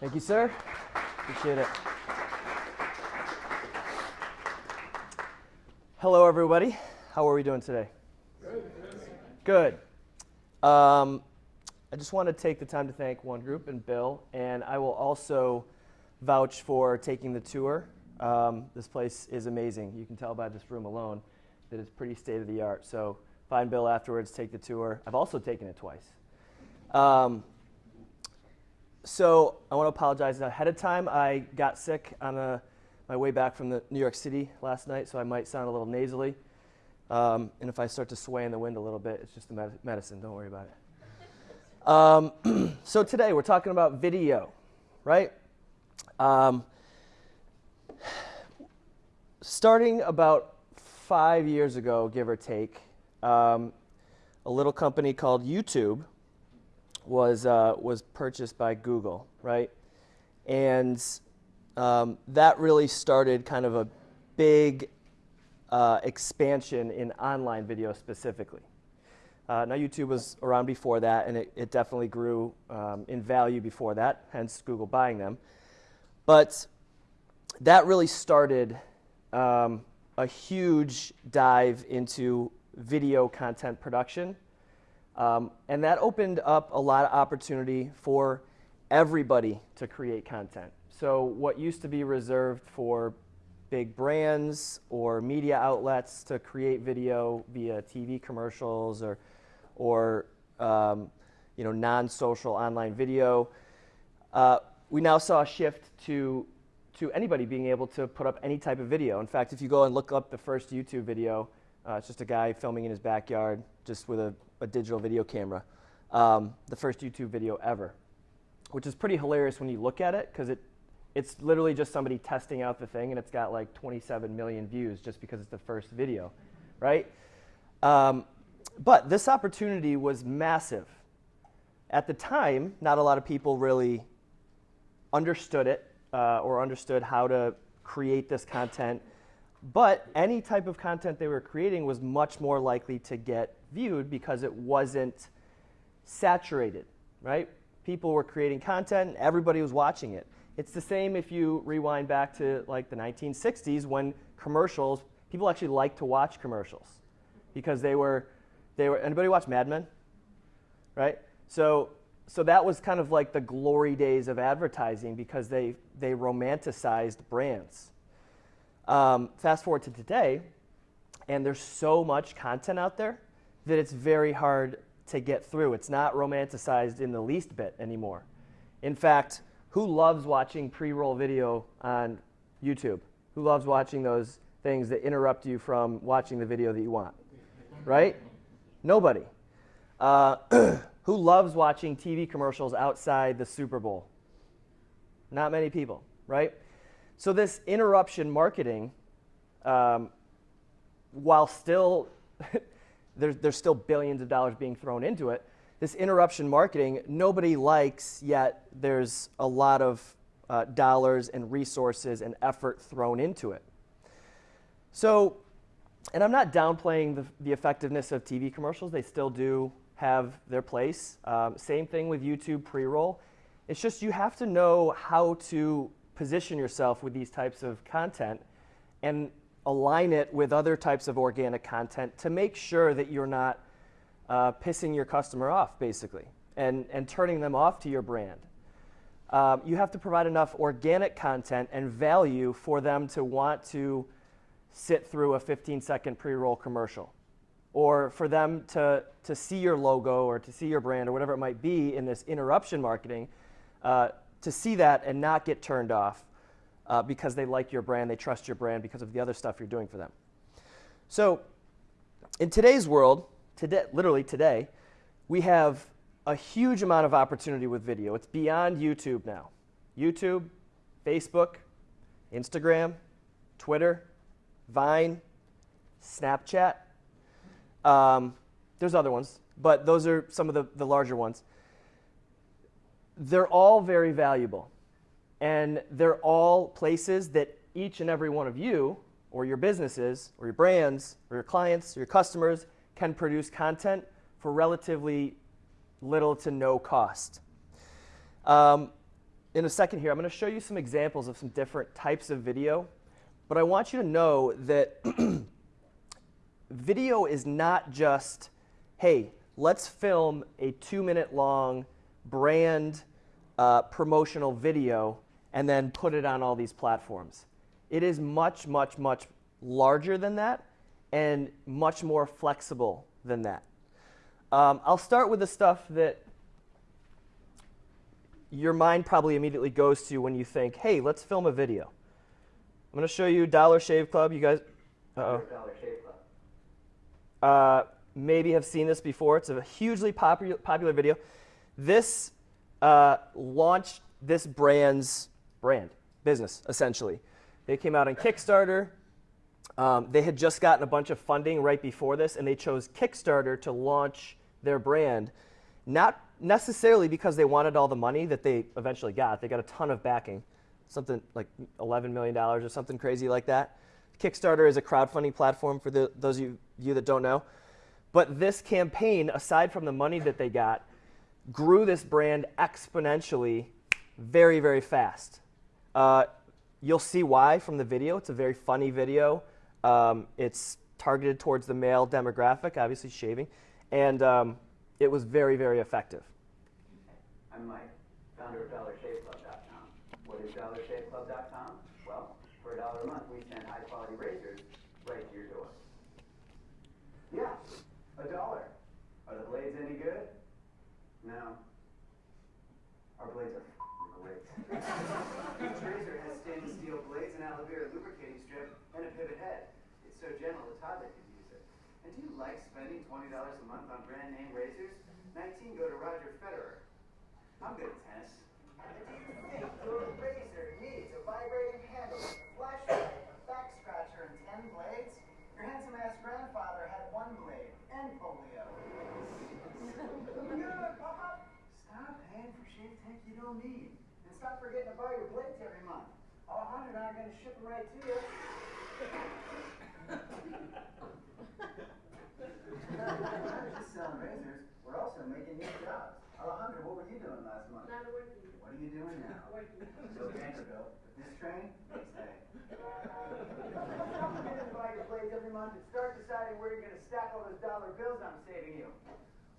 Thank you, sir. Appreciate it. Hello, everybody. How are we doing today? Good. Um, I just want to take the time to thank One Group and Bill, and I will also vouch for taking the tour. Um, this place is amazing. You can tell by this room alone that it's pretty state of the art. So find Bill afterwards, take the tour. I've also taken it twice. Um, so I want to apologize ahead of time. I got sick on a, my way back from the New York City last night, so I might sound a little nasally. Um, and if I start to sway in the wind a little bit, it's just the med- medicine. Don't worry about it. Um, so today we're talking about video, right? Um, starting about five years ago, give or take, um, a little company called YouTube was, uh, was purchased by Google, right? And um, that really started kind of a big uh, expansion in online video specifically. Uh, now, YouTube was around before that, and it, it definitely grew um, in value before that, hence Google buying them. But that really started um, a huge dive into video content production um, and that opened up a lot of opportunity for everybody to create content. So what used to be reserved for big brands or media outlets to create video via TV commercials or, or um, you know, non-social online video, uh, we now saw a shift to, to anybody being able to put up any type of video. In fact, if you go and look up the first YouTube video, uh, it's just a guy filming in his backyard just with a a digital video camera, um, the first YouTube video ever, which is pretty hilarious when you look at it because it, it's literally just somebody testing out the thing and it's got like 27 million views just because it's the first video, right? Um, but this opportunity was massive. At the time, not a lot of people really understood it uh, or understood how to create this content. But any type of content they were creating was much more likely to get viewed because it wasn't saturated, right? People were creating content, everybody was watching it. It's the same if you rewind back to like the 1960s when commercials, people actually liked to watch commercials because they were, they were, anybody watch Mad Men? Right? So, so that was kind of like the glory days of advertising because they, they romanticized brands. Um, fast forward to today, and there's so much content out there that it's very hard to get through. It's not romanticized in the least bit anymore. In fact, who loves watching pre-roll video on YouTube? Who loves watching those things that interrupt you from watching the video that you want? Right? Nobody. Uh, who loves watching TV commercials outside the Super Bowl? Not many people, right? So this interruption marketing, um, while still there's, there's still billions of dollars being thrown into it. This interruption marketing, nobody likes, yet there's a lot of uh, dollars and resources and effort thrown into it. So, and I'm not downplaying the, the effectiveness of TV commercials. They still do have their place. Um, same thing with YouTube pre-roll. It's just you have to know how to position yourself with these types of content and align it with other types of organic content to make sure that you're not uh, pissing your customer off, basically, and, and turning them off to your brand. Um, you have to provide enough organic content and value for them to want to sit through a 15 second pre roll commercial. Or for them to, to see your logo or to see your brand or whatever it might be in this interruption marketing, uh, to see that and not get turned off uh, because they like your brand, they trust your brand because of the other stuff you're doing for them. So, in today's world, today, literally today, we have a huge amount of opportunity with video. It's beyond YouTube now. YouTube, Facebook, Instagram, Twitter, Vine, Snapchat. Um, there's other ones, but those are some of the, the larger ones. They're all very valuable. And they're all places that each and every one of you, or your businesses, or your brands, or your clients, or your customers can produce content for relatively little to no cost. Um, in a second here, I'm going to show you some examples of some different types of video. But I want you to know that video is not just, hey, let's film a two minute long brand uh, promotional video and then put it on all these platforms. It is much, much, much larger than that and much more flexible than that. Um, I'll start with the stuff that your mind probably immediately goes to when you think, hey, let's film a video. I'm going to show you Dollar Shave Club. You guys, uh-oh. Dollar Shave Club. Uh, maybe have seen this before. It's a hugely popular, popular video. This uh, launched this brand's brand, business, essentially. They came out on Kickstarter. Um, they had just gotten a bunch of funding right before this, and they chose Kickstarter to launch their brand, not necessarily because they wanted all the money that they eventually got. They got a ton of backing, something like $11 million or something crazy like that. Kickstarter is a crowdfunding platform for the, those of you, you that don't know. But this campaign, aside from the money that they got, grew this brand exponentially very, very fast. Uh, you'll see why from the video. It's a very funny video. Um, it's targeted towards the male demographic, obviously shaving, and um, it was very, very effective. I'm Mike, founder of DollarShaveClub.com. What is DollarShaveClub.com? Well, for a dollar a month, we send high-quality razors right to your door. Yeah, a dollar. Are the blades any good? No. Our blades are great. Each razor has stainless steel blades, an aloe vera lubricating strip, and a pivot head. It's so gentle a toddler can use it. And do you like spending $20 a month on brand name razors? 19 go to Roger Federer. I'm good at tennis. And do you think your razor needs a vibrating handle, a flashlight, a back scratcher, and ten blades? Your handsome-ass grandfather had one blade and polio. Good, Papa. Stop paying for shave tech you don't need. And stop forgetting to buy your blades every month. All a hundred aren't gonna ship them right to you. We're not just selling razors, we're also making new jobs. Alejandra, what were you doing last month? Not working. What are you doing now? Working. Still Vanderbilt. But this train, stay. Stop forgetting to buy your blades every month and start deciding where you're gonna stack all those dollar bills I'm saving you.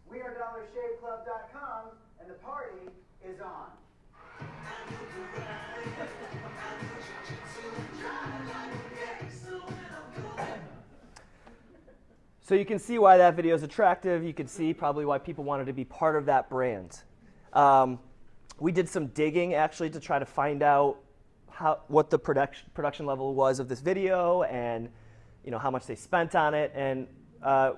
We are DollarShaveClub.com, and the party is on. So you can see why that video is attractive. You can see probably why people wanted to be part of that brand. Um, we did some digging actually to try to find out how, what the production, production level was of this video and you know, how much they spent on it. And uh,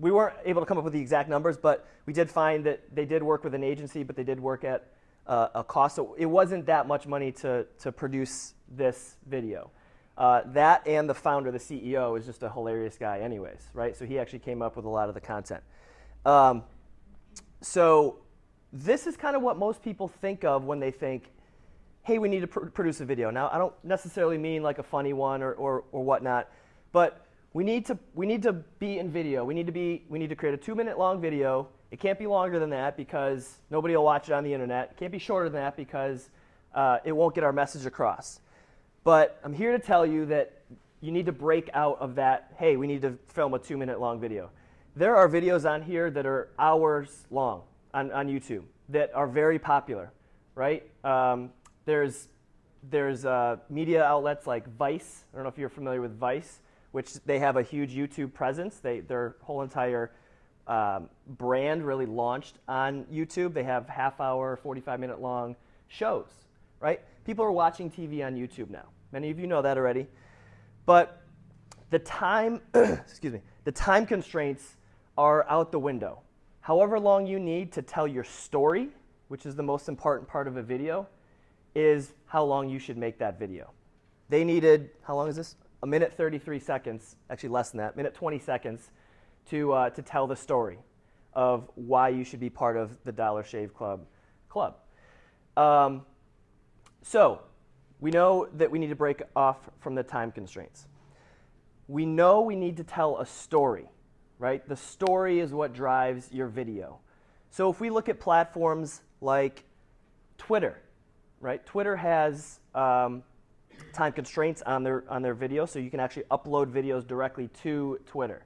we weren't able to come up with the exact numbers, but we did find that they did work with an agency, but they did work at uh, a cost. So it wasn't that much money to, to produce this video. Uh, that and the founder, the CEO, is just a hilarious guy, anyways, right? So he actually came up with a lot of the content. Um, so this is kind of what most people think of when they think, hey, we need to pr- produce a video. Now, I don't necessarily mean like a funny one or, or, or whatnot, but we need, to, we need to be in video. We need to, be, we need to create a two minute long video. It can't be longer than that because nobody will watch it on the internet. It can't be shorter than that because uh, it won't get our message across. But I'm here to tell you that you need to break out of that, hey, we need to film a two minute long video. There are videos on here that are hours long on, on YouTube that are very popular, right? Um, there's there's uh, media outlets like Vice. I don't know if you're familiar with Vice, which they have a huge YouTube presence. They, their whole entire um, brand really launched on YouTube. They have half hour, 45 minute long shows, right? People are watching TV on YouTube now. Many of you know that already. But the time, excuse me, the time constraints are out the window. However long you need to tell your story, which is the most important part of a video, is how long you should make that video. They needed, how long is this? A minute 33 seconds, actually less than that, a minute 20 seconds to, uh, to tell the story of why you should be part of the Dollar Shave Club club. Um, so we know that we need to break off from the time constraints. We know we need to tell a story, right? The story is what drives your video. So if we look at platforms like Twitter, right? Twitter has um, time constraints on their on their video, so you can actually upload videos directly to Twitter.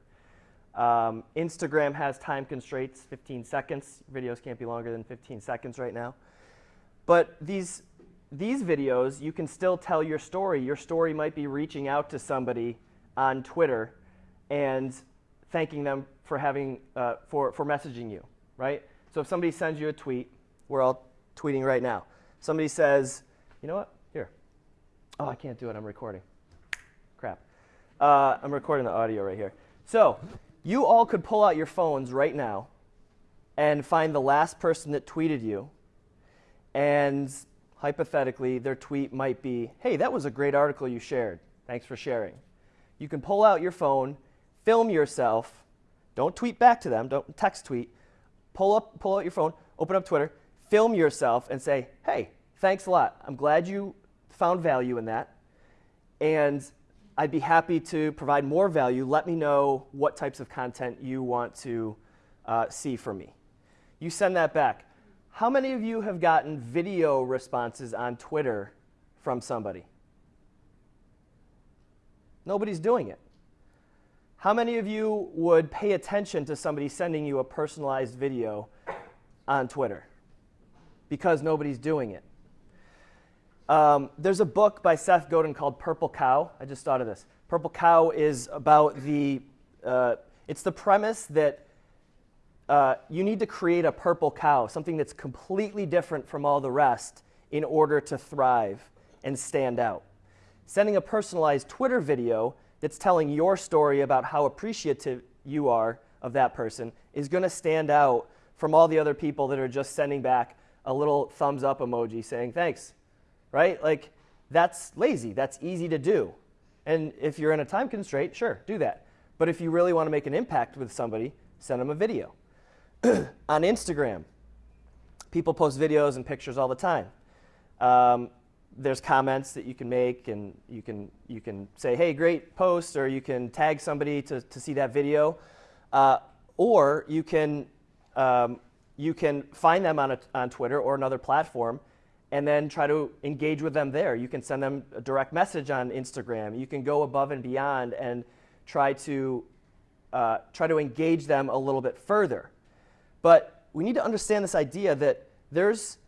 Um, Instagram has time constraints, 15 seconds. Videos can't be longer than 15 seconds right now. But these these videos, you can still tell your story. Your story might be reaching out to somebody on Twitter and thanking them for having uh, for for messaging you, right? So if somebody sends you a tweet, we're all tweeting right now. Somebody says, you know what? Here. Oh, I can't do it. I'm recording. Crap. Uh, I'm recording the audio right here. So you all could pull out your phones right now and find the last person that tweeted you, and hypothetically, their tweet might be, hey, that was a great article you shared. Thanks for sharing. You can pull out your phone, film yourself. Don't tweet back to them. Don't text tweet. Pull up, pull out your phone, open up Twitter, film yourself, and say, "Hey, thanks a lot. I'm glad you found value in that, and I'd be happy to provide more value. Let me know what types of content you want to uh, see from me." You send that back. How many of you have gotten video responses on Twitter from somebody? Nobody's doing it. How many of you would pay attention to somebody sending you a personalized video on Twitter? Because nobody's doing it. Um, there's a book by Seth Godin called Purple Cow. I just thought of this. Purple Cow is about the, uh, it's the premise that uh, you need to create a purple cow, something that's completely different from all the rest in order to thrive and stand out. Sending a personalized Twitter video that's telling your story about how appreciative you are of that person is going to stand out from all the other people that are just sending back a little thumbs up emoji saying thanks, right? Like, that's lazy. That's easy to do. And if you're in a time constraint, sure, do that. But if you really want to make an impact with somebody, send them a video. on Instagram, people post videos and pictures all the time. Um, there's comments that you can make, and you can you can say, "Hey, great post," or you can tag somebody to, to see that video, uh, or you can um, you can find them on a, on Twitter or another platform, and then try to engage with them there. You can send them a direct message on Instagram. You can go above and beyond and try to uh, try to engage them a little bit further. But we need to understand this idea that there's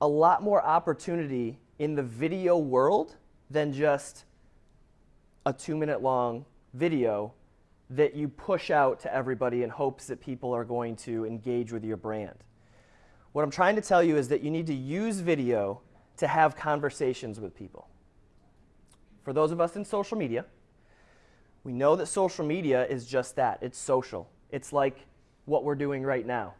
a lot more opportunity in the video world than just a two minute long video that you push out to everybody in hopes that people are going to engage with your brand. What I'm trying to tell you is that you need to use video to have conversations with people. For those of us in social media, we know that social media is just that it's social. It's like what we're doing right now.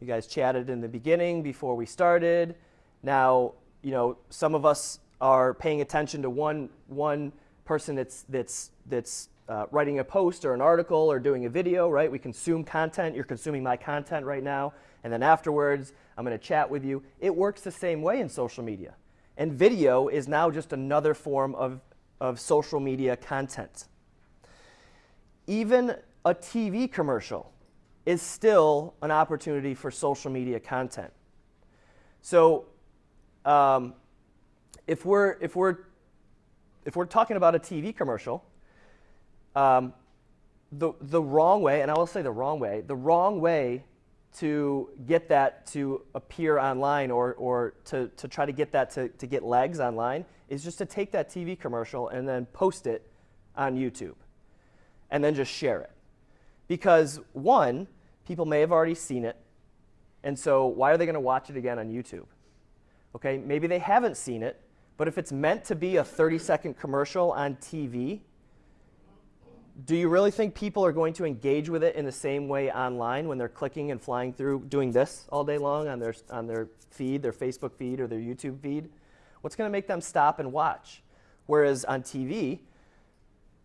You guys chatted in the beginning before we started. Now, you know, some of us are paying attention to one, one person that's, that's, that's uh, writing a post or an article or doing a video, right? We consume content. You're consuming my content right now. And then afterwards, I'm going to chat with you. It works the same way in social media. And video is now just another form of, of social media content. Even a TV commercial is still an opportunity for social media content. So um, if, we're, if, we're, if we're talking about a TV commercial, um, the, the wrong way, and I will say the wrong way, the wrong way to get that to appear online or, or to, to try to get that to, to get legs online is just to take that TV commercial and then post it on YouTube and then just share it. Because one, people may have already seen it, and so why are they going to watch it again on YouTube? Okay, maybe they haven't seen it, but if it's meant to be a 30 second commercial on TV, do you really think people are going to engage with it in the same way online when they're clicking and flying through doing this all day long on their, on their feed, their Facebook feed or their YouTube feed? What's going to make them stop and watch? Whereas on TV,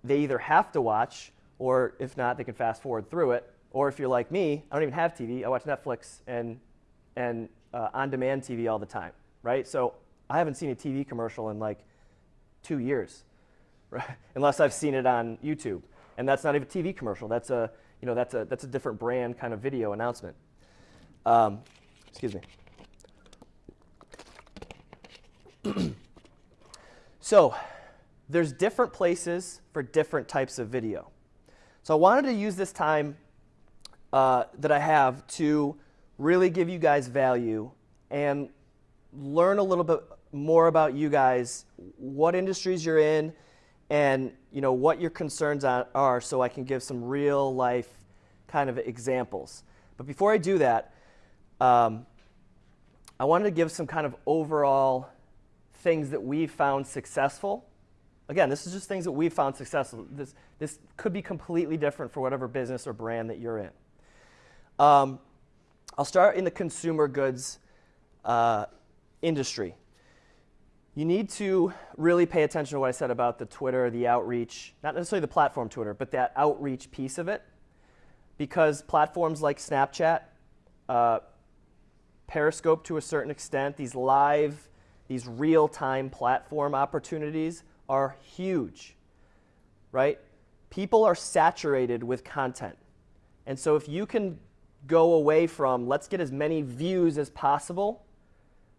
they either have to watch or if not, they can fast forward through it. Or if you're like me, I don't even have TV. I watch Netflix and, and uh, on-demand TV all the time, right? So I haven't seen a TV commercial in like two years, right? unless I've seen it on YouTube. And that's not even a TV commercial. That's a, you know, that's a, that's a different brand kind of video announcement. Um, excuse me. So there's different places for different types of video. So I wanted to use this time uh, that I have to really give you guys value and learn a little bit more about you guys, what industries you're in, and you know what your concerns are, so I can give some real life kind of examples. But before I do that, um, I wanted to give some kind of overall things that we've found successful. Again, this is just things that we've found successful. This, this could be completely different for whatever business or brand that you're in. Um, I'll start in the consumer goods uh, industry. You need to really pay attention to what I said about the Twitter, the outreach, not necessarily the platform Twitter, but that outreach piece of it. Because platforms like Snapchat, uh, Periscope to a certain extent, these live, these real time platform opportunities are huge, right? People are saturated with content. And so if you can go away from let's get as many views as possible,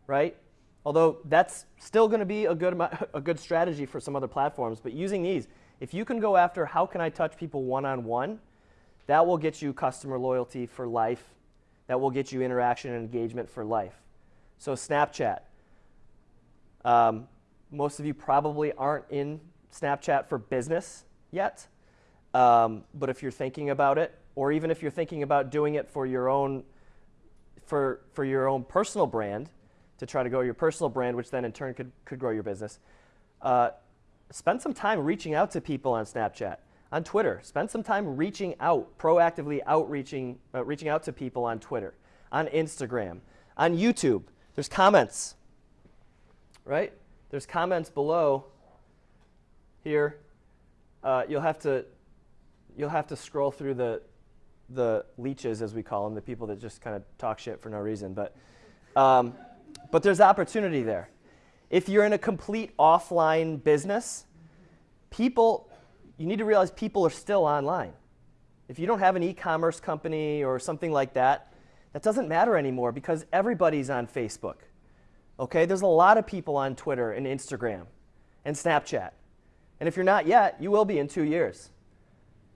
right? Although that's still going to be a good, a good strategy for some other platforms, but using these, if you can go after how can I touch people one on one, that will get you customer loyalty for life. That will get you interaction and engagement for life. So, Snapchat. Um, most of you probably aren't in Snapchat for business yet, um, but if you're thinking about it, or even if you're thinking about doing it for your own for, for your own personal brand, to try to grow your personal brand, which then in turn could, could grow your business, uh, spend some time reaching out to people on Snapchat, on Twitter. Spend some time reaching out, proactively outreaching, uh, reaching out to people on Twitter, on Instagram, on YouTube. There's comments, right? There's comments below here. Uh, you'll have to you'll have to scroll through the the leeches, as we call them, the people that just kind of talk shit for no reason. But, um, but there's opportunity there. If you're in a complete offline business, people, you need to realize people are still online. If you don't have an e-commerce company or something like that, that doesn't matter anymore because everybody's on Facebook. Okay, there's a lot of people on Twitter and Instagram and Snapchat. And if you're not yet, you will be in two years.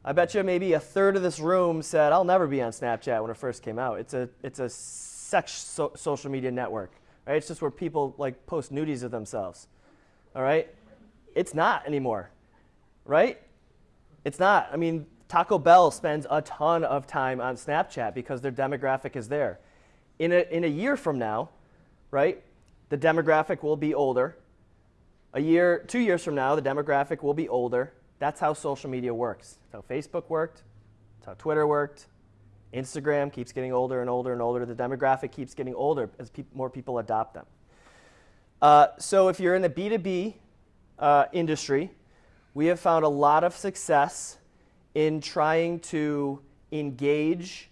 I bet you maybe a third of this room said, I'll never be on Snapchat when it first came out. It's a, it's a sex so social media network, right? It's just where people like post nudies of themselves, all right? It's not anymore, right? It's not. I mean, Taco Bell spends a ton of time on Snapchat because their demographic is there. In a, in a year from now, right, the demographic will be older. A year, two years from now, the demographic will be older that's how social media works. That's how Facebook worked. That's how Twitter worked. Instagram keeps getting older and older and older. The demographic keeps getting older as pe more people adopt them. Uh, so if you're in the B2B uh, industry, we have found a lot of success in trying to engage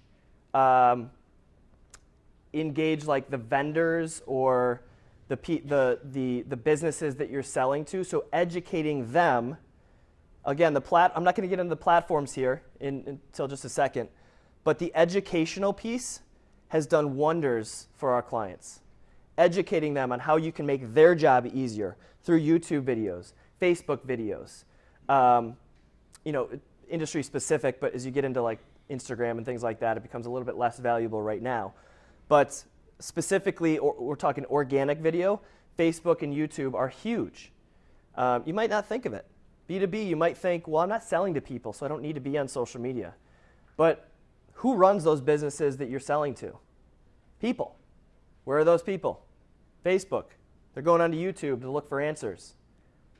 um, engage like the vendors or the, the, the, the businesses that you're selling to. So educating them Again, the plat I'm not going to get into the platforms here in, until just a second, but the educational piece has done wonders for our clients. Educating them on how you can make their job easier through YouTube videos, Facebook videos, um, you know, industry specific, but as you get into like Instagram and things like that, it becomes a little bit less valuable right now. But specifically, or, we're talking organic video, Facebook and YouTube are huge. Um, you might not think of it. B2B, you might think, well, I'm not selling to people, so I don't need to be on social media. But who runs those businesses that you're selling to? People. Where are those people? Facebook. They're going onto YouTube to look for answers.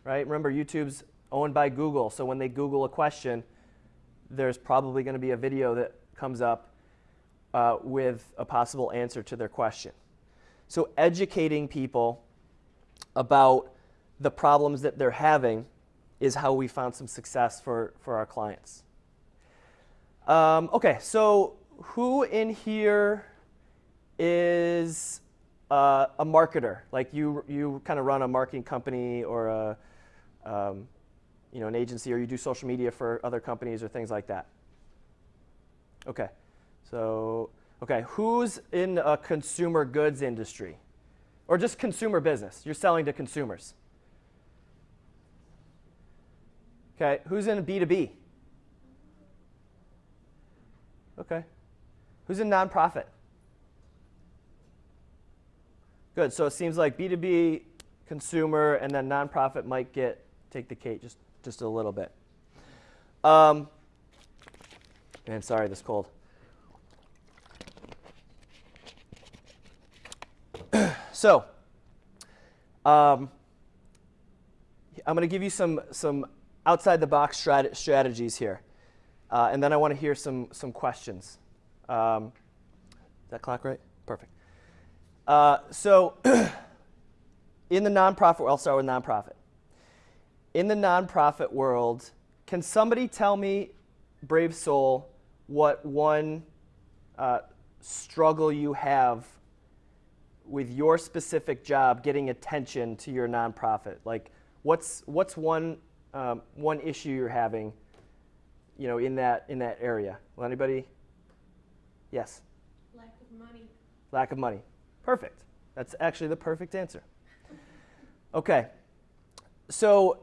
Right? Remember, YouTube's owned by Google, so when they Google a question, there's probably going to be a video that comes up uh, with a possible answer to their question. So educating people about the problems that they're having is how we found some success for, for our clients. Um, okay, so who in here is uh, a marketer? Like you, you kind of run a marketing company or a, um, you know, an agency, or you do social media for other companies or things like that. Okay, so okay, who's in a consumer goods industry, or just consumer business? You're selling to consumers. Okay, who's in B2B? Okay. Who's in nonprofit? Good. So it seems like B2B, consumer, and then nonprofit might get take the cake just just a little bit. Um, sorry, this cold. so, um, I'm going to give you some some outside the box strat- strategies here, uh, and then I want to hear some some questions. Um, is that clock right? Perfect. Uh, so, in the nonprofit, I'll start with nonprofit. In the nonprofit world, can somebody tell me, brave soul, what one uh, struggle you have with your specific job getting attention to your nonprofit? Like, what's what's one um, one issue you're having, you know, in that in that area? Will anybody? Yes. Lack of money. Lack of money. Perfect. That's actually the perfect answer. Okay. So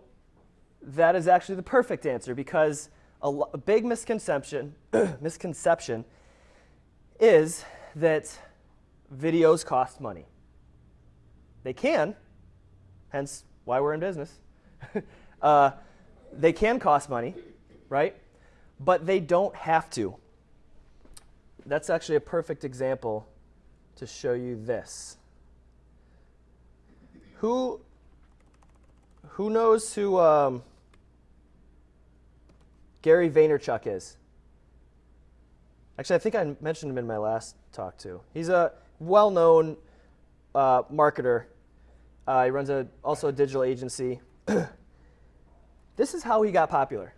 that is actually the perfect answer because a, a big misconception misconception is that videos cost money. They can, hence why we're in business. uh, they can cost money, right? But they don't have to. That's actually a perfect example to show you this. Who who knows who um, Gary Vaynerchuk is? Actually, I think I mentioned him in my last talk too. He's a well-known uh, marketer. Uh, he runs a, also a digital agency. this is how he got popular.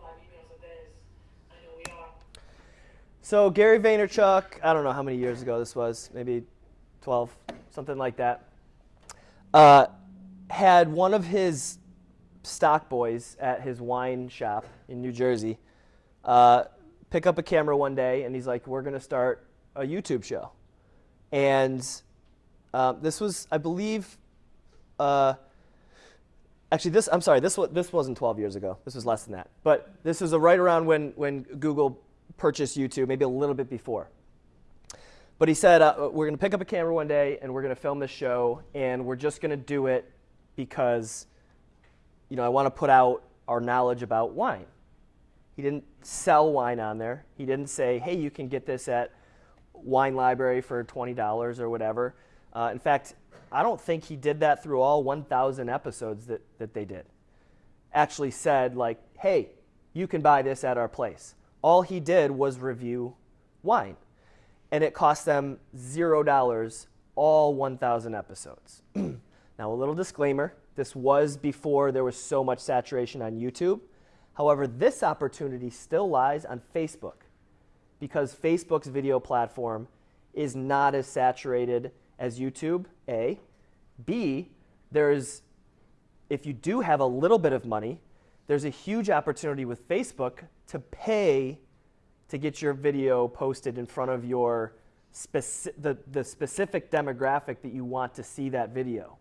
Five emails a day. As I know we are. So Gary Vaynerchuk, I don't know how many years ago this was, maybe 12, something like that, uh, had one of his stock boys at his wine shop in New Jersey uh, pick up a camera one day, and he's like, "We're going to start a YouTube show," and uh, this was, I believe. Uh, Actually, this I'm sorry. This was this wasn't 12 years ago. This was less than that. But this was a right around when when Google purchased YouTube, maybe a little bit before. But he said, uh, we're going to pick up a camera one day and we're going to film this show, and we're just going to do it because, you know, I want to put out our knowledge about wine. He didn't sell wine on there. He didn't say, hey, you can get this at Wine Library for $20 or whatever. Uh, in fact, I don't think he did that through all 1,000 episodes that, that they did. Actually said, like, hey, you can buy this at our place. All he did was review wine. And it cost them $0 all 1,000 episodes. now, a little disclaimer this was before there was so much saturation on YouTube. However, this opportunity still lies on Facebook because Facebook's video platform is not as saturated as YouTube, A. B, there's, if you do have a little bit of money, there's a huge opportunity with Facebook to pay to get your video posted in front of your speci- the, the specific demographic that you want to see that video.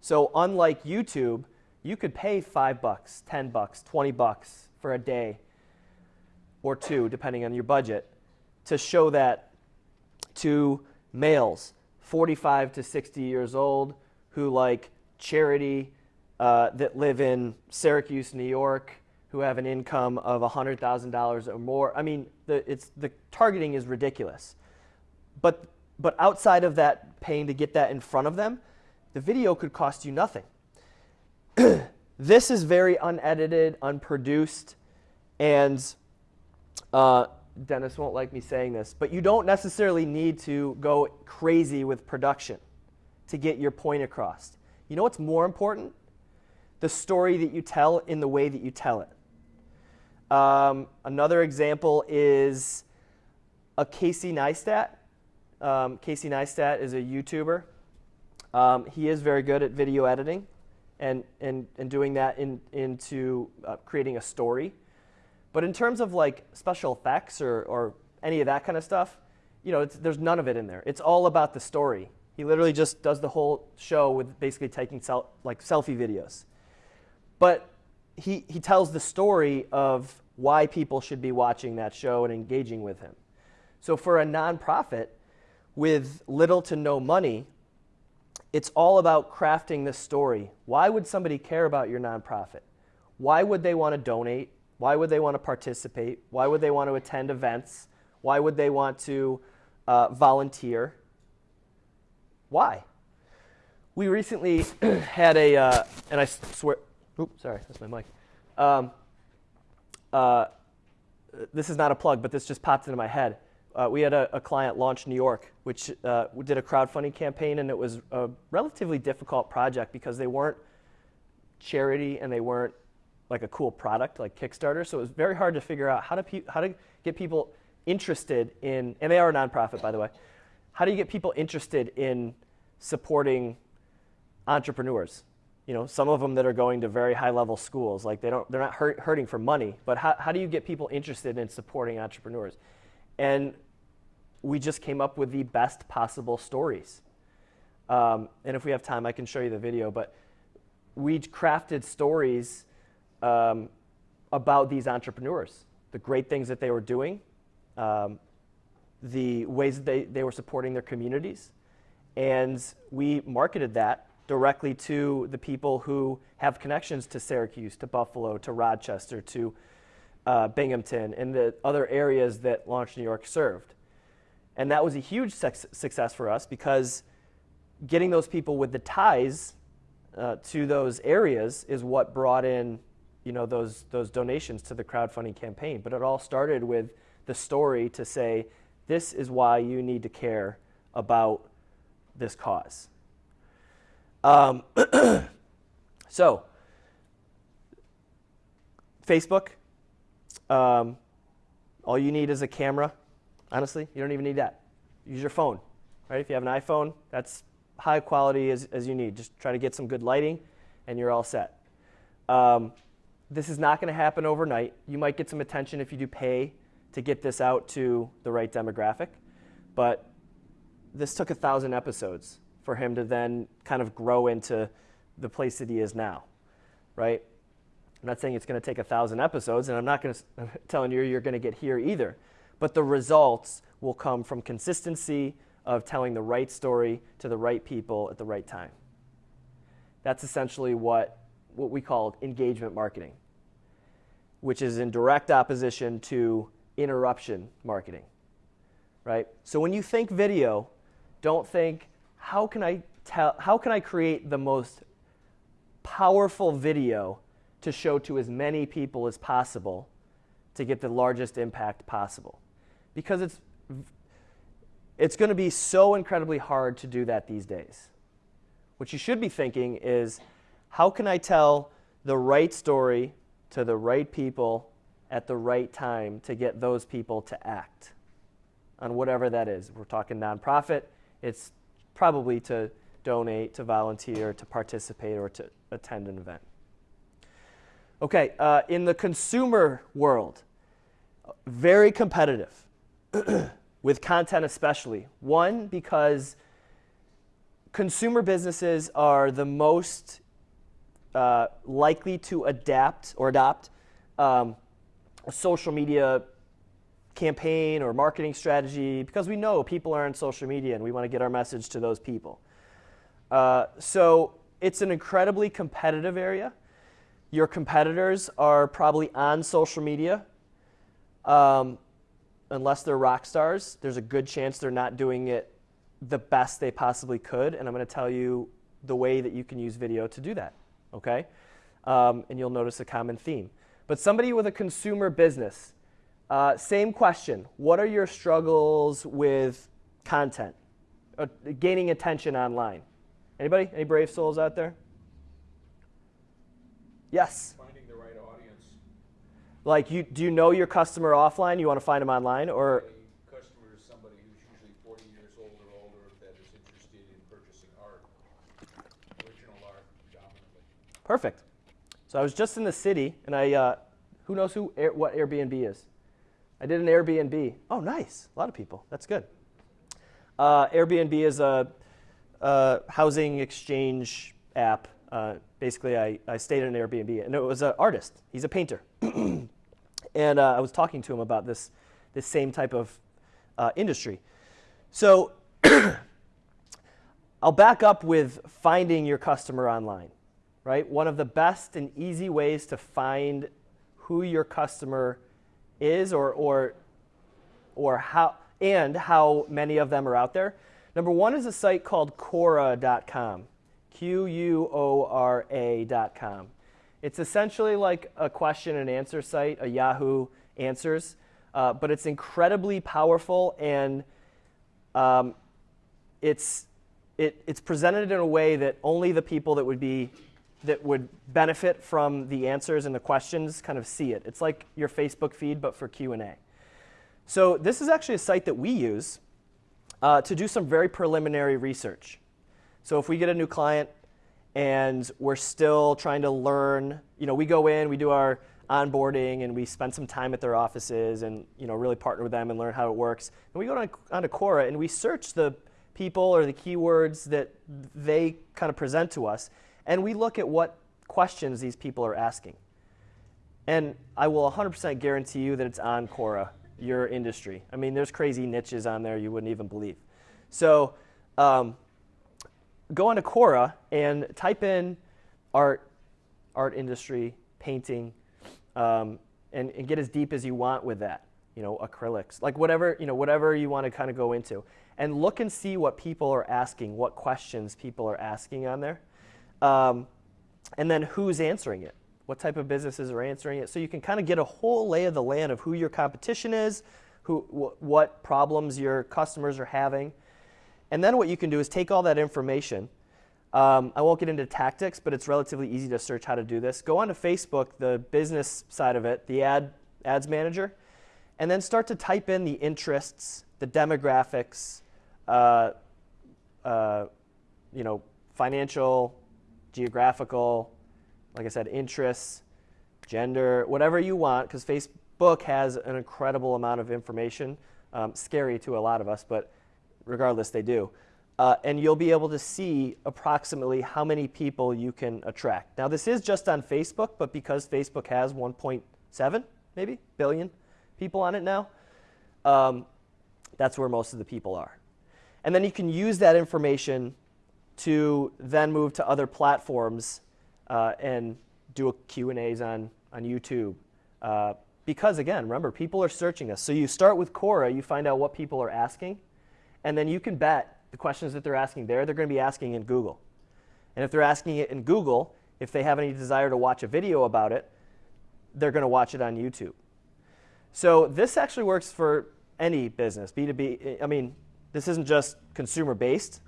So unlike YouTube, you could pay five bucks, 10 bucks, 20 bucks for a day or two, depending on your budget, to show that to males 45 to 60 years old who like charity uh, that live in Syracuse, New York, who have an income of $100,000 or more. I mean, the, it's, the targeting is ridiculous. But, but outside of that paying to get that in front of them, the video could cost you nothing. this is very unedited, unproduced, and uh, Dennis won't like me saying this, but you don't necessarily need to go crazy with production to get your point across. You know what's more important? The story that you tell in the way that you tell it. Um, another example is a Casey Neistat. Um, Casey Neistat is a YouTuber. Um, he is very good at video editing and, and, and doing that in, into uh, creating a story. But in terms of like special effects or, or any of that kind of stuff, you know, there's none of it in there. It's all about the story. He literally just does the whole show with basically taking sel- like selfie videos. But he, he tells the story of why people should be watching that show and engaging with him. So for a nonprofit with little to no money, it's all about crafting this story. Why would somebody care about your nonprofit? Why would they want to donate? Why would they want to participate? Why would they want to attend events? Why would they want to uh, volunteer? Why? We recently had a, uh, and I swear, oops, sorry, that's my mic. Um, uh, this is not a plug, but this just popped into my head. Uh, we had a, a, client Launch New York, which uh, did a crowdfunding campaign, and it was a relatively difficult project because they weren't charity and they weren't like a cool product like Kickstarter. So it was very hard to figure out how to, how to get people interested in, and they are a nonprofit, by the way. How do you get people interested in supporting entrepreneurs? You know, some of them that are going to very high level schools, like they don't, they're not hurt, hurting for money, but how, how do you get people interested in supporting entrepreneurs? And we just came up with the best possible stories. Um, and if we have time, I can show you the video, but we crafted stories um, about these entrepreneurs, the great things that they were doing, um, the ways that they, they were supporting their communities. And we marketed that directly to the people who have connections to Syracuse, to Buffalo, to Rochester, to uh, Binghamton, and the other areas that Launch New York served. And that was a huge success for us because getting those people with the ties uh, to those areas is what brought in you know, those, those donations to the crowdfunding campaign. But it all started with the story to say, this is why you need to care about this cause. Um, so, Facebook, um, all you need is a camera. Honestly, you don't even need that. Use your phone, right? If you have an iPhone, that's high quality as, as you need. Just try to get some good lighting, and you're all set. Um, this is not going to happen overnight. You might get some attention if you do pay to get this out to the right demographic. But this took a thousand episodes for him to then kind of grow into the place that he is now, right? I'm not saying it's going to take a thousand episodes, and I'm not going to telling you you're going to get here either. But the results will come from consistency of telling the right story to the right people at the right time. That's essentially what what we call engagement marketing, which is in direct opposition to interruption marketing. Right? So when you think video, don't think how can I tell how can I create the most powerful video to show to as many people as possible to get the largest impact possible. Because it's it's going to be so incredibly hard to do that these days. What you should be thinking is how can I tell the right story to the right people at the right time to get those people to act on whatever that is? We're talking nonprofit, it's probably to donate, to volunteer, to participate, or to attend an event. Okay, uh, in the consumer world, very competitive with content, especially. One, because consumer businesses are the most uh, likely to adapt or adopt um, a social media campaign or marketing strategy because we know people are on social media and we want to get our message to those people. Uh, so it's an incredibly competitive area. Your competitors are probably on social media. Um, unless they're rock stars, there's a good chance they're not doing it the best they possibly could. And I'm going to tell you the way that you can use video to do that okay? Um, and you'll notice a common theme. But somebody with a consumer business, uh, same question. What are your struggles with content, uh, gaining attention online? Anybody? Any brave souls out there? Yes? Finding the right audience. Like, you, do you know your customer offline? You want to find them online? Or a customer is somebody who's usually 40 years old or older that is interested in purchasing art, original art predominantly. Perfect. So I was just in the city, and I, uh, who knows who Air, what Airbnb is? I did an Airbnb. Oh, nice. A lot of people. That's good. Uh, Airbnb is a, a housing exchange app uh, basically, I, I stayed in an Airbnb, and it was an artist. He's a painter. and uh, I was talking to him about this, this same type of uh, industry. So I'll back up with finding your customer online, right? One of the best and easy ways to find who your customer is or, or, or how, and how many of them are out there. Number one is a site called Quora.com, Q U O R A.com. It's essentially like a question and answer site, a Yahoo Answers, uh, but it's incredibly powerful and um, it's, it, it's presented in a way that only the people that would be that would benefit from the answers and the questions kind of see it. It's like your Facebook feed, but for Q&A. So this is actually a site that we use uh, to do some very preliminary research. So if we get a new client and we're still trying to learn, you know, we go in, we do our onboarding, and we spend some time at their offices and, you know, really partner with them and learn how it works. And we go on, onto Quora and we search the people or the keywords that they kind of present to us and we look at what questions these people are asking. And I will 100% guarantee you that it's on Quora, your industry. I mean, there's crazy niches on there you wouldn't even believe. So um, go onto Quora and type in art, art industry, painting, um, and, and get as deep as you want with that. You know, acrylics, like whatever, you know, whatever you want to kind of go into. And look and see what people are asking, what questions people are asking on there. Um, and then who's answering it? What type of businesses are answering it? So you can kind of get a whole lay of the land of who your competition is, who, wh what problems your customers are having. And then what you can do is take all that information. Um, I won't get into tactics, but it's relatively easy to search how to do this. Go onto Facebook, the business side of it, the ad, ads manager, and then start to type in the interests, the demographics, uh, uh, you know, financial, geographical, like I said, interests, gender, whatever you want, because Facebook has an incredible amount of information. Um, scary to a lot of us, but regardless, they do. Uh, and you'll be able to see approximately how many people you can attract. Now, this is just on Facebook, but because Facebook has 1.7 maybe billion people on it now, um, that's where most of the people are. And then you can use that information to then move to other platforms uh, and do a Q&As on, on YouTube. Uh, because again, remember, people are searching us. So you start with Quora, you find out what people are asking, and then you can bet the questions that they're asking there, they're going to be asking in Google. And if they're asking it in Google, if they have any desire to watch a video about it, they're going to watch it on YouTube. So this actually works for any business, B2B. I mean, this isn't just consumer-based,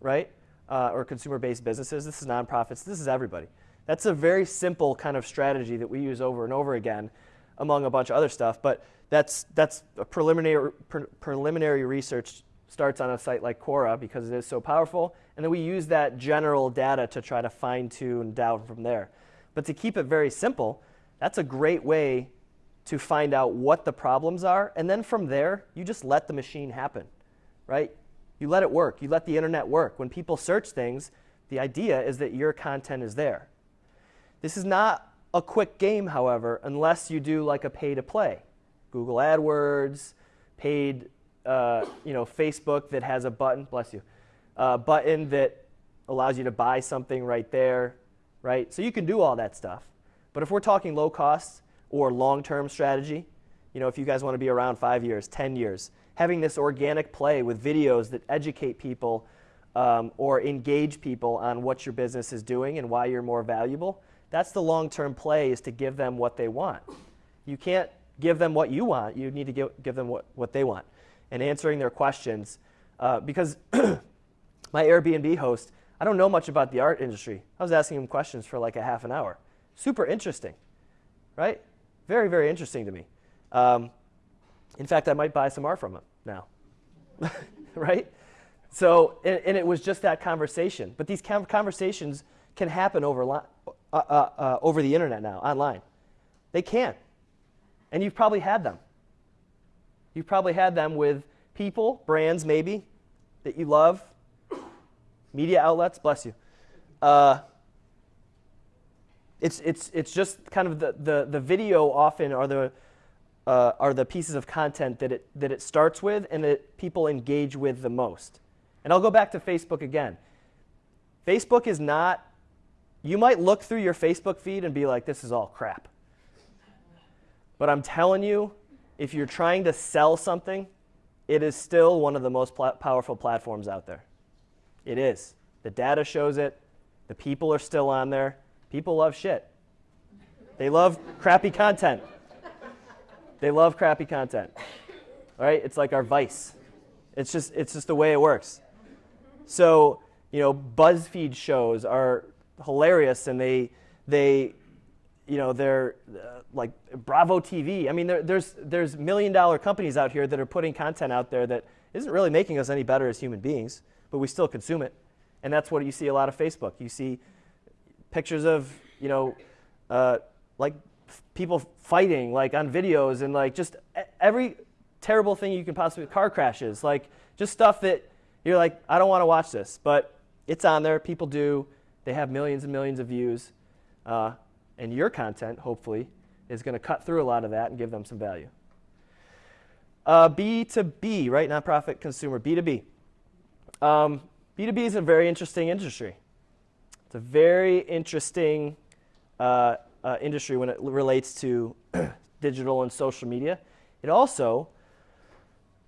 right? uh, or consumer-based businesses. This is nonprofits. This is everybody. That's a very simple kind of strategy that we use over and over again among a bunch of other stuff. But that's, that's a preliminary, pre preliminary research starts on a site like Quora because it is so powerful. And then we use that general data to try to fine tune down from there. But to keep it very simple, that's a great way to find out what the problems are. And then from there, you just let the machine happen, right? You let it work. You let the internet work. When people search things, the idea is that your content is there. This is not a quick game, however, unless you do like a pay to play. Google AdWords, paid, uh, you know, Facebook that has a button, bless you, a button that allows you to buy something right there, right? So you can do all that stuff. But if we're talking low cost or long-term strategy, you know, if you guys want to be around five years, 10 years, having this organic play with videos that educate people um, or engage people on what your business is doing and why you're more valuable, that's the long-term play is to give them what they want. You can't give them what you want. You need to give, give them what, what they want. And answering their questions. Uh, because my Airbnb host, I don't know much about the art industry. I was asking him questions for like a half an hour. Super interesting, right? Very, very interesting to me. Um, in fact, I might buy some art from him now, right? So, and, and, it was just that conversation. But these conversations can happen over uh, uh, uh, over the internet now, online. They can. And you've probably had them. You've probably had them with people, brands maybe, that you love, media outlets, bless you. Uh, it's, it's, it's just kind of the, the, the video often are the, uh, are the pieces of content that it, that it starts with and that people engage with the most. And I'll go back to Facebook again. Facebook is not, you might look through your Facebook feed and be like, this is all crap. But I'm telling you, if you're trying to sell something, it is still one of the most pl- powerful platforms out there. It is. The data shows it. The people are still on there. People love shit. They love crappy content. They love crappy content. All right? It's like our vice. It's just it's just the way it works. So, you know, BuzzFeed shows are hilarious and they they you know, they're uh, like Bravo TV. I mean, there, there's there's million dollar companies out here that are putting content out there that isn't really making us any better as human beings, but we still consume it. And that's what you see a lot of Facebook. You see pictures of, you know, uh, like people fighting like on videos and like just every terrible thing you can possibly car crashes like just stuff that you're like i don't want to watch this but it's on there people do they have millions and millions of views uh, and your content hopefully is going to cut through a lot of that and give them some value. Uh, b2b right? Nonprofit consumer b2b um, b2b is a very interesting industry. It's a very interesting uh, uh, industry when it relates to digital and social media. It also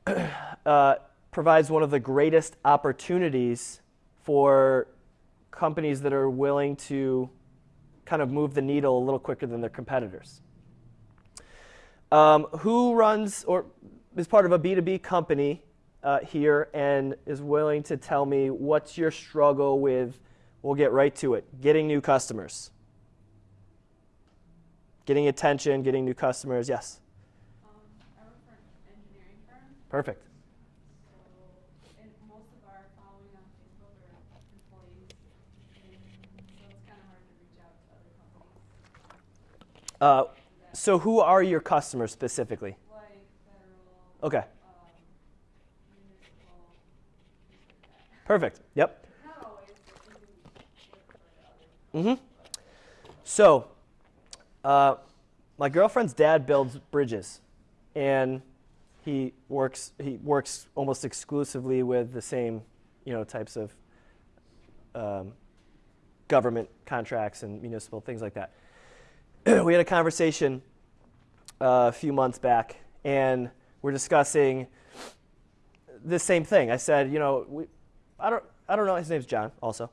uh, provides one of the greatest opportunities for companies that are willing to kind of move the needle a little quicker than their competitors. Um, who runs or is part of a B2B company uh, here and is willing to tell me what's your struggle with, we'll get right to it, getting new customers? getting attention, getting new customers. Yes. Um, I work for an engineering firm. Perfect. So, and most of our following on Facebook are employees, and so it's kind of hard to reach out to other companies. Uh, so, who are your customers specifically? Okay. Perfect. Yep. Mm-hmm. So, uh, my girlfriend's dad builds bridges, and he works he works almost exclusively with the same you know types of um, government contracts and municipal things like that. we had a conversation uh, a few months back, and we're discussing the same thing. I said, you know, we, I don't I don't know. His name's John. Also,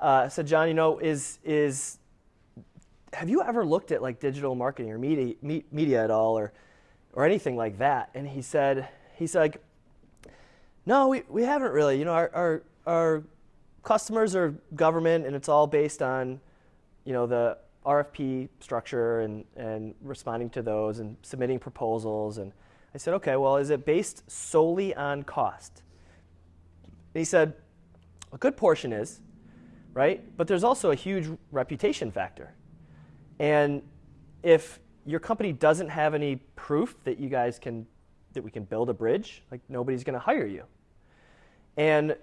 uh, I said, John, you know, is is have you ever looked at like digital marketing or media, me, media at all or, or anything like that? And he said, he's like, no, we, we haven't really. You know, our, our, our customers are government and it's all based on, you know, the RFP structure and, and responding to those and submitting proposals. And I said, okay, well, is it based solely on cost? And he said, a good portion is, right? But there's also a huge reputation factor. And if your company doesn't have any proof that you guys can that we can build a bridge, like nobody's going to hire you. And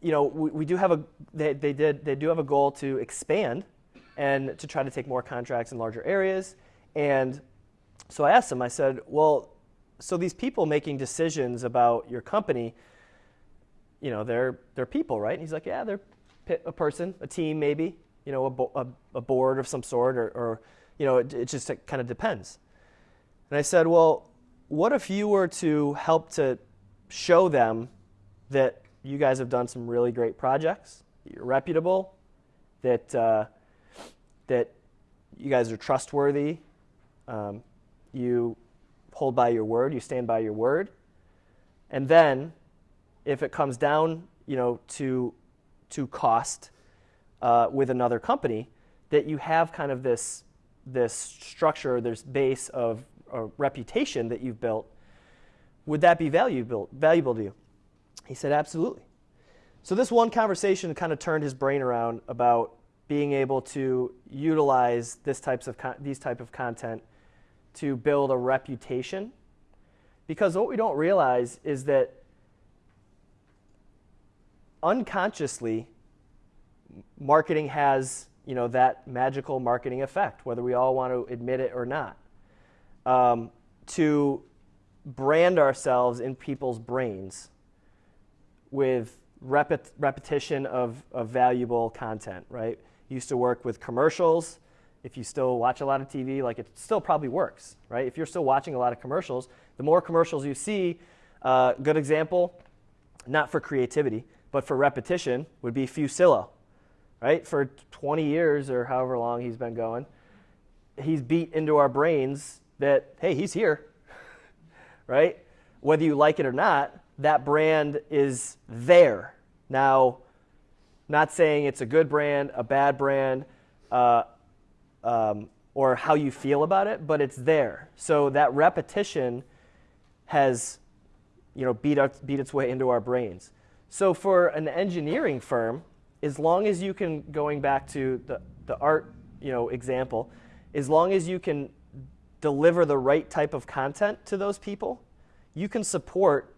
you know, we, we do have a they, they did they do have a goal to expand and to try to take more contracts in larger areas. And so I asked him, I said, well, so these people making decisions about your company, you know, they're they're people, right? And he's like, yeah, they're a person, a team, maybe you know, a, bo- a, a board of some sort, or, or you know, it, it just it kind of depends. And I said, well, what if you were to help to show them that you guys have done some really great projects, you're reputable, that uh, that you guys are trustworthy, um, you hold by your word, you stand by your word, and then if it comes down, you know, to to cost uh, with another company, that you have kind of this, this structure, this base of reputation that you've built, would that be valuable, valuable to you? He said, absolutely. So this one conversation kind of turned his brain around about being able to utilize this types of these type of content to build a reputation. Because what we don't realize is that unconsciously marketing has you know that magical marketing effect whether we all want to admit it or not um, to brand ourselves in people's brains with repet- repetition of, of valuable content right used to work with commercials. If you still watch a lot of tv like it still probably works right? If you're still watching a lot of commercials the more commercials you see uh, good example not for creativity but for repetition would be fusillo right? For 20 years or however long he's been going he's beat into our brains that hey he's here right? Whether you like it or not that brand is there. Now not saying it's a good brand a bad brand uh, um, or how you feel about it but it's there. So that repetition has you know beat, up, beat its way into our brains. So for an engineering firm as long as you can going back to the, the art you know example as long as you can deliver the right type of content to those people you can support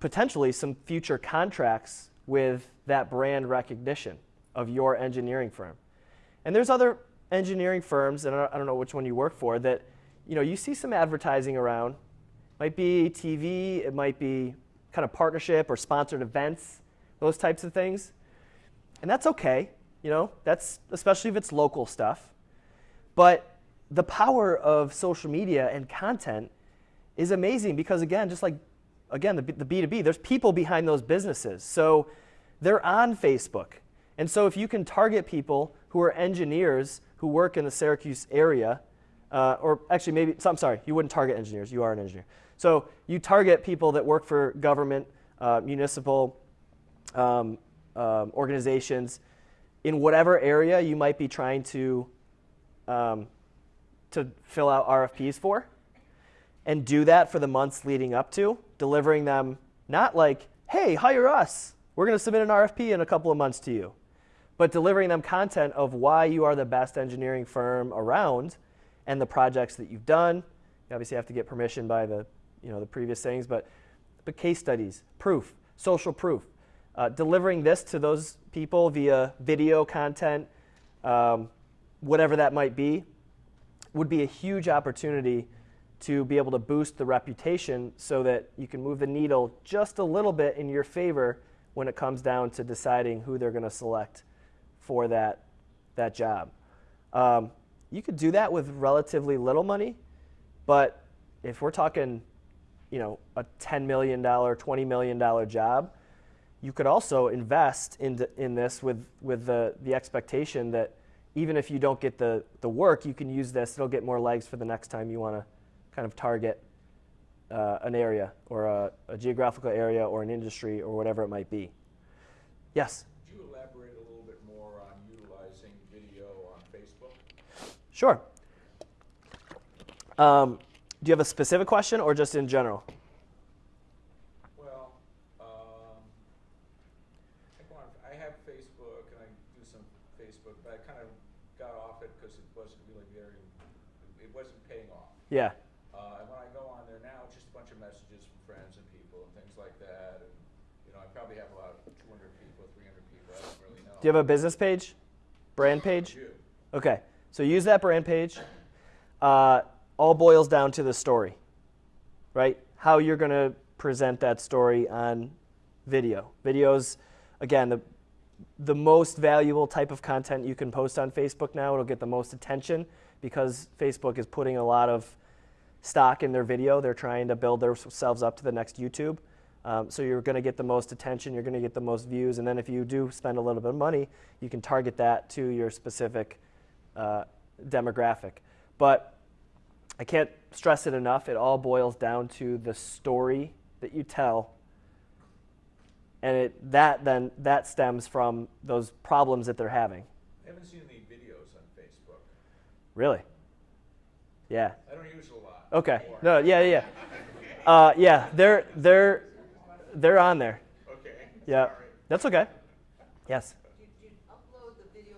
potentially some future contracts with that brand recognition of your engineering firm. And there's other engineering firms and i don't know which one you work for that you know you see some advertising around. Might be tv it might be kind of partnership or sponsored events those types of things. And that's okay you know that's especially if it's local stuff. But the power of social media and content is amazing because again just like again the, the b2b there's people behind those businesses. So they're on facebook. And so if you can target people who are engineers who work in the syracuse area uh, or actually maybe so i'm sorry you wouldn't target engineers you are an engineer. So you target people that work for government uh, municipal um, um, organizations in whatever area you might be trying to um, to fill out RFPs for, and do that for the months leading up to, delivering them not like, hey, hire us, we're going to submit an RFP in a couple of months to you, but delivering them content of why you are the best engineering firm around and the projects that you've done. You obviously have to get permission by the, you know, the previous things, but, but case studies, proof, social proof. Uh, delivering this to those people via video content, um, whatever that might be, would be a huge opportunity to be able to boost the reputation so that you can move the needle just a little bit in your favor when it comes down to deciding who they're going to select for that, that job. Um, you could do that with relatively little money, but if we're talking, you know, a $10 million, $20 million job, you could also invest in, in this with, with the, the expectation that even if you don't get the, the work, you can use this. It'll get more legs for the next time you want to kind of target uh, an area or a, a, geographical area or an industry or whatever it might be. Yes? Could you elaborate a little bit more on utilizing video on Facebook? Sure. Um, do you have a specific question or just in general? Well, um, I, I have Facebook and I do some Facebook, but I kind of got off it because it wasn't really very, it wasn't paying off. Yeah. Uh, and when I go on there now, it's just a bunch of messages from friends and people and things like that. And, you know, I probably have about 200 people, 300 people, I don't really know. Do you have a business page? Brand page? Okay. So use that brand page. Uh, all boils down to the story, right? How you're going to present that story on video. Videos, again, the, the most valuable type of content you can post on Facebook now. It'll get the most attention because Facebook is putting a lot of stock in their video. They're trying to build themselves up to the next YouTube. Um, so you're going to get the most attention, you're going to get the most views, and then if you do spend a little bit of money, you can target that to your specific uh, demographic. But I can't stress it enough. It all boils down to the story that you tell. And it, that then that stems from those problems that they're having. I haven't seen any videos on Facebook. Really? Yeah. I don't use it a lot. Okay. No. Yeah. Yeah. Uh, yeah. They're they're they're on there. Okay. Yeah. Sorry. That's okay. Yes. You, you upload the video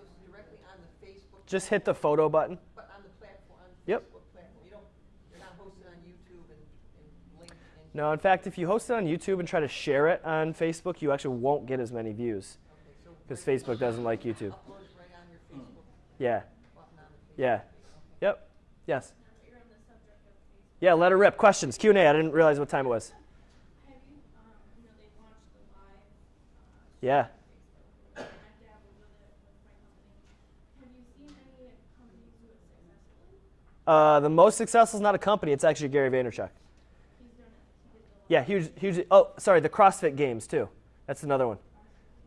just hit the photo button. But on the platform, on Yep. Facebook platform, you don't, you're not hosted on YouTube and, and LinkedIn? No, in fact, if you host it on YouTube and try to share it on Facebook, you actually won't get as many views Okay, so because Facebook doesn't like YouTube. Upload right on your mm. Facebook Yeah, on yeah, okay. yep, yes. Now that you're on the subject of Facebook, Yeah, let her rip. Questions, Q and A. I didn't realize what time it was. have you, um, you know, they launched the live, uh, Yeah. Facebook, and I dabbled with it with my company. Have you seen any companies do it successfully? Uh, the most successful is not a company; it's actually Gary Vaynerchuk. Yeah, huge, huge. Oh, sorry, the CrossFit Games too. That's another one,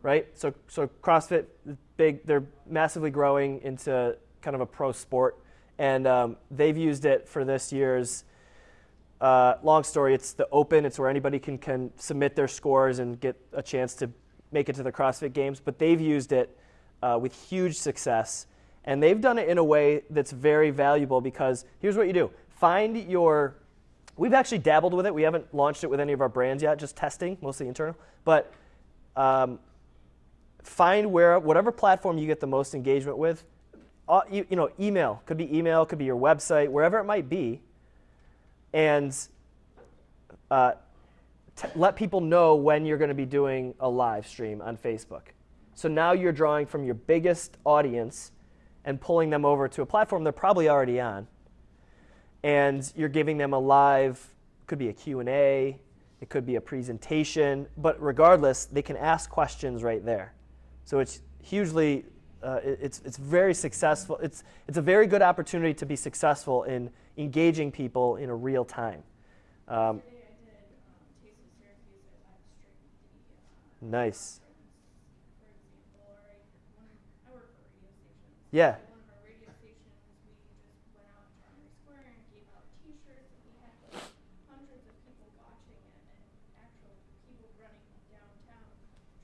right? So, so CrossFit, big. They're massively growing into kind of a pro sport, and um, they've used it for this year's. Uh, long story. It's the open. It's where anybody can can submit their scores and get a chance to make it to the CrossFit Games. But they've used it uh, with huge success, and they've done it in a way that's very valuable because here's what you do: find your We've actually dabbled with it. We haven't launched it with any of our brands yet, just testing, mostly internal. But um, find where whatever platform you get the most engagement with. Uh, you, you know, email could be email, could be your website, wherever it might be, and uh, let people know when you're going to be doing a live stream on Facebook. So now you're drawing from your biggest audience and pulling them over to a platform they're probably already on. And you're giving them a live could be a q&a it could be a presentation but regardless they can ask questions right there. So it's hugely uh, it's, it's very successful it's, it's a very good opportunity to be successful in engaging people in a real time. Um, Taste of Syracuse, I live streamed the, uh, nice for example, or I, when I work for radio stations. Yeah. At one of our radio stations, we just went out to Armory Square and gave out T-shirts, and we had like hundreds of people watching it, and actual people running downtown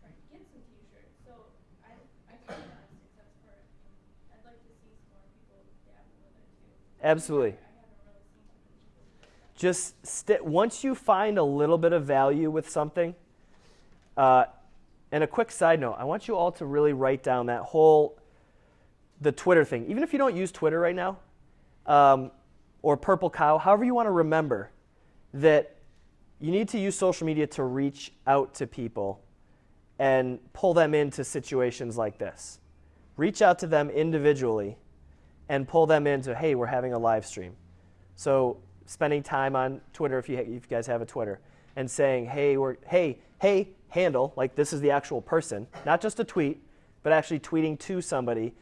trying to get some T-shirts. So I, I see that as success for it, and I'd like to see some more people dabble with it too. Absolutely. I haven't really seen too many people do that. just once you find a little bit of value with something uh, and a quick side note i want you all to really write down that whole the twitter thing. Even if you don't use twitter right now um, or purple cow however you want to remember that you need to use social media to reach out to people and pull them into situations like this. Reach out to them individually and pull them into hey we're having a live stream. So spending time on Twitter, if you, if you guys have a Twitter, and saying, hey, we're, hey, hey, handle, like this is the actual person, not just a tweet, but actually tweeting to somebody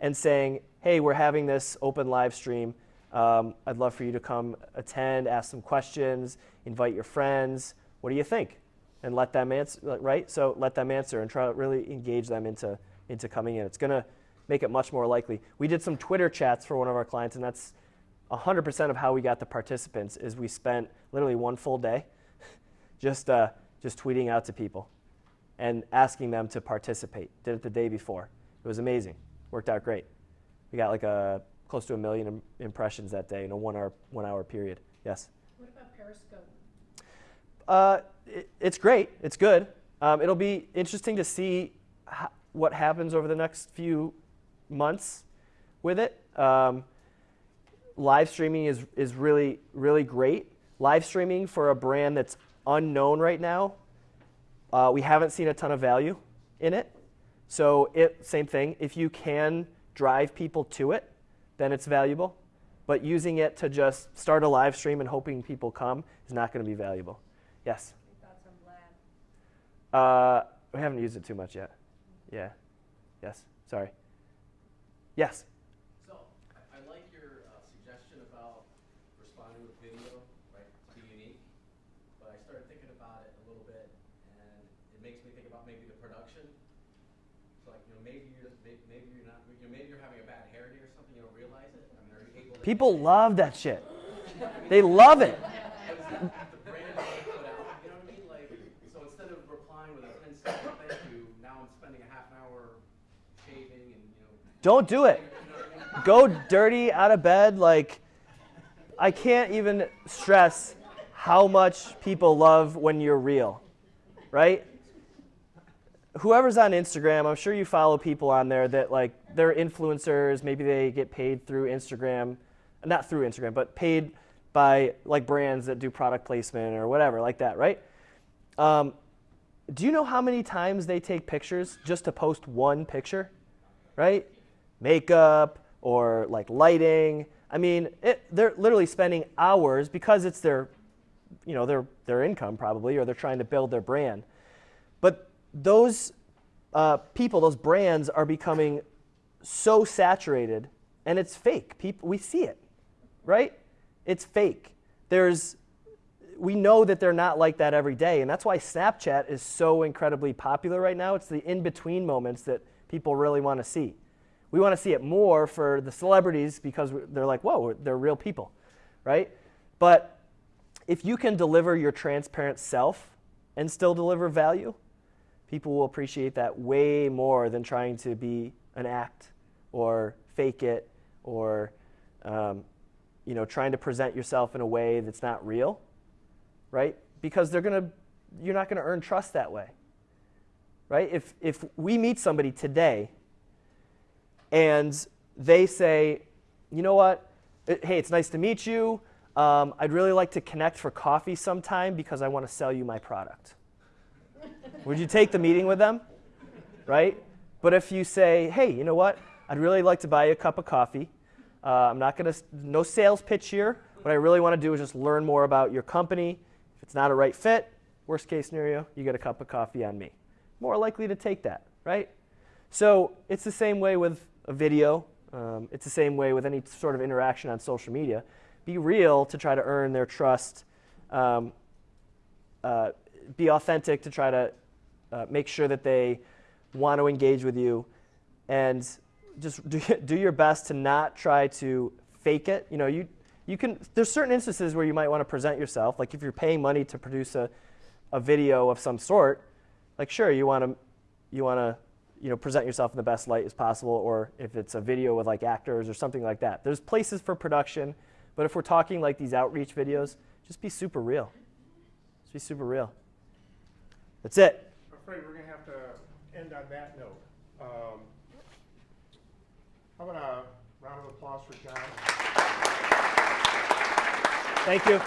and saying, hey, we're having this open live stream. Um, I'd love for you to come attend, ask some questions, invite your friends. What do you think? And let them answer, right? So let them answer and try to really engage them into, into coming in. It's going to make it much more likely. We did some Twitter chats for one of our clients, and that's 100% of how we got the participants is we spent literally one full day just, uh, just tweeting out to people and asking them to participate. Did it the day before. It was amazing. Worked out great. We got like a, close to a million Im- impressions that day in a one hour, one hour period. Yes? What about Periscope? Uh, it, it's great. It's good. Um, it'll be interesting to see what happens over the next few months with it. Um, live streaming is, is really, really great. Live streaming for a brand that's unknown right now, uh, we haven't seen a ton of value in it. So, it, same thing. If you can drive people to it, then it's valuable. But using it to just start a live stream and hoping people come is not going to be valuable. Yes? Uh, we haven't used it too much yet. Yeah. Yes. Sorry. Yes. So, I, I like your uh, suggestion about responding with video, right, to be unique. But I started thinking about it a little bit, and it makes me think about maybe the production. So, like, you know, maybe you're may- maybe you're not, you know, maybe you're having a bad hair day or something, you don't realize it. I mean, are you able to? People love that shit. They love it. the brand that you put out, you know what I mean? Like, so instead of replying with a 10 second thank you, now I'm spending a half an hour shaving and, you know. Don't do it. You know what I mean? Go dirty out of bed. Like, I can't even stress how much people love when you're real, right? whoever's on Instagram, I'm sure you follow people on there that like they're influencers. Maybe they get paid through Instagram, not through Instagram, but paid by like brands that do product placement or whatever like that, right? Um, do you know how many times they take pictures just to post one picture, right? Makeup or like lighting. I mean, it, they're literally spending hours because it's their, you know, their their income probably, or they're trying to build their brand. But those uh, people, those brands, are becoming so saturated, and it's fake. People, we see it, right? It's fake. There's, we know that they're not like that every day, and that's why Snapchat is so incredibly popular right now. It's the in-between moments that people really want to see. We want to see it more for the celebrities because they're like, whoa, they're real people, right? But if you can deliver your transparent self and still deliver value, people will appreciate that way more than trying to be an act or fake it or um, you know trying to present yourself in a way that's not real right? Because they're to you're not going to earn trust that way right? If if we meet somebody today and they say you know what? Hey it's nice to meet you um, i'd really like to connect for coffee sometime because i want to sell you my product would you take the meeting with them? Right? But if you say, hey, you know what? I'd really like to buy you a cup of coffee. Uh, I'm not going to, no sales pitch here. What I really want to do is just learn more about your company. If it's not a right fit, worst case scenario, you get a cup of coffee on me. More likely to take that, right? So it's the same way with a video. Um, it's the same way with any sort of interaction on social media. Be real to try to earn their trust. Um, uh, be authentic to try to uh, make sure that they want to engage with you. And just do, do your best to not try to fake it. You know you you can there's certain instances where you might want to present yourself. Like if you're paying money to produce a, a video of some sort like sure you want to you want to you know present yourself in the best light as possible or if it's a video with like actors or something like that. There's places for production but if we're talking like these outreach videos just be super real just be super real that's it. I'm afraid we're going to have to end on that note. Um, how about a round of applause for John? Thank you.